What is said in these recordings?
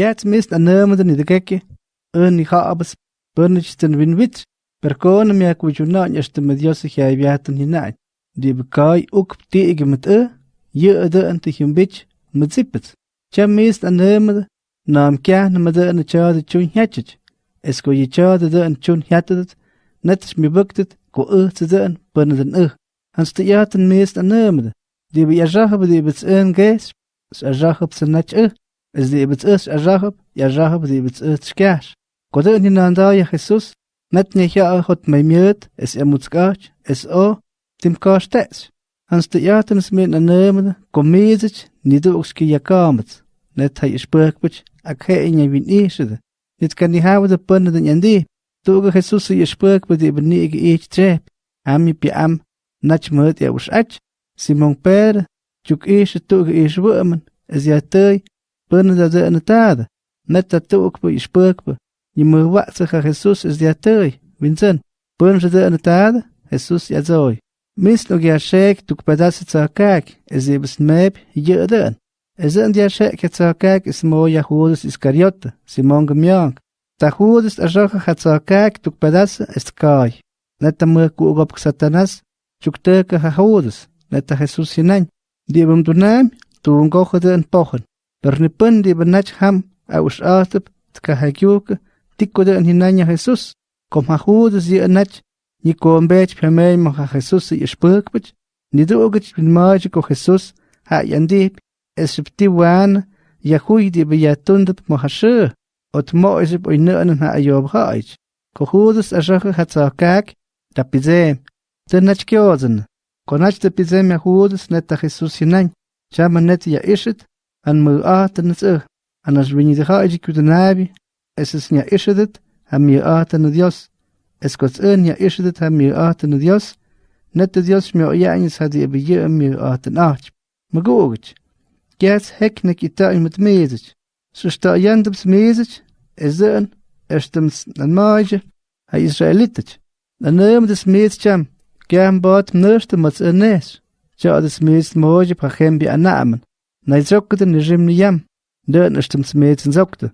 Kiats mist anömden ni de gekke, un ni habas, burnich ten win wit, per kone mea kujunan este me Dios ja viaten hinein. Die bekai ook tegen met e, je de tja chun hetjit. Es ko je tja de en chun hetjit, net is mi buktet, ko te de en bunne den e. Hans te jaten mist be jazache die bets een gees, is jazache op Es die bets is jazache, jazache die bets e tskaas. Kodo ni nanda ya Jesus, net ni ja hot mei miet, es emutskach, es o, tim kastes. Hans te jaten smit na nemen, komezich, ni du okski yakamet. Net hij spurkbich, ak he in je win isede. Dit kan die houden de punten den yandi. Tuge Jesus je spurkbe die benige each trep. Am je pi am, nach moet ja us ach. Simon Per, juk ishe tuge ish wormen, es ja tei, punten da de en tade. Net dat tuge je spurkbe, je moet wat zeggen Jesus is ja tei, winzen. Punten de en tade, Jesus ja zoi. Mis nog ja shek tuk pedasse tsa kak, es ibs meb, den. Es en ja shek tsa kak is mo ja Judas Iskariota, Simon gemjank. Ta Judas a jocha hat tsa kak tuk pedasse es kai. Neta mo kugop satanas, tuk teke ha Judas, neta Jesus hinan. Die bum dunam, tu ngoche de en برنبندي بنجحم أو شاطب تكهجوك تكود أن هنانيا خيسوس كم هخود زي أنج نيكوم بيج بمين مخا خيسوس يشبك بج ندوغج بنماج كو خيسوس ها ينديب إسبتي وان يخوي دي بياتون دب مخشو وتموئز بوينؤن ها أيوب خايج كو خودس أشخ هتساكاك تبزيم تنج كيوزن كوناج تبزيم يخودس نتا خيسوس هنان شامن نتا يأشت an an haiji kudenabi, es is nya ishidet, ha mi aten Dios, es kots un ja ishet ha mi aten Dios, net de Dios mi oyanis had je beje mi aten ach. Ma gogich. Gets heknek ita met mezich. So sta yandems mezich, es un, erstems nan maje, ha Israelitich. Na neem des mezcham, gern bot mats enes. Ja des mez moje pachem bi anamen. naitsokutit niximniyam, ntö'än ixtämtsi mi'itsintsoktä,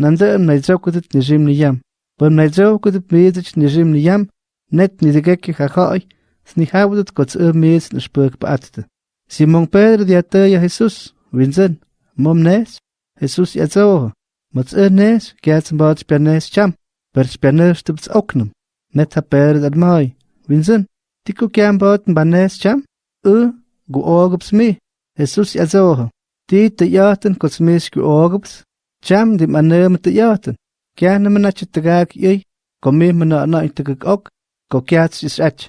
nantä'äm naitsokutit niximniyam, pä'm naitsokutit mi'itsich niximniyam, net nitikäki jajo'oy, snijautit kotz'äm mi'itsin ixpä'kpa'atä. Simón Pedro diatäya Jesús, wintzän, mom nes, Jesús yatsoho, motz'äh nes, kiatsinpaat xpianes cham, per xpianes xtäpts oknam, net ja Pedro dalmay, wintzän, tiku kiampaat mbanes cham, ä, gu'oogaps mi, Jesús yasoho, ti teyohten kotzmixki ookops, cham di manema teyohten, kiah nemanach tekak yoy, komih manana intekak ok, kokiats is ach.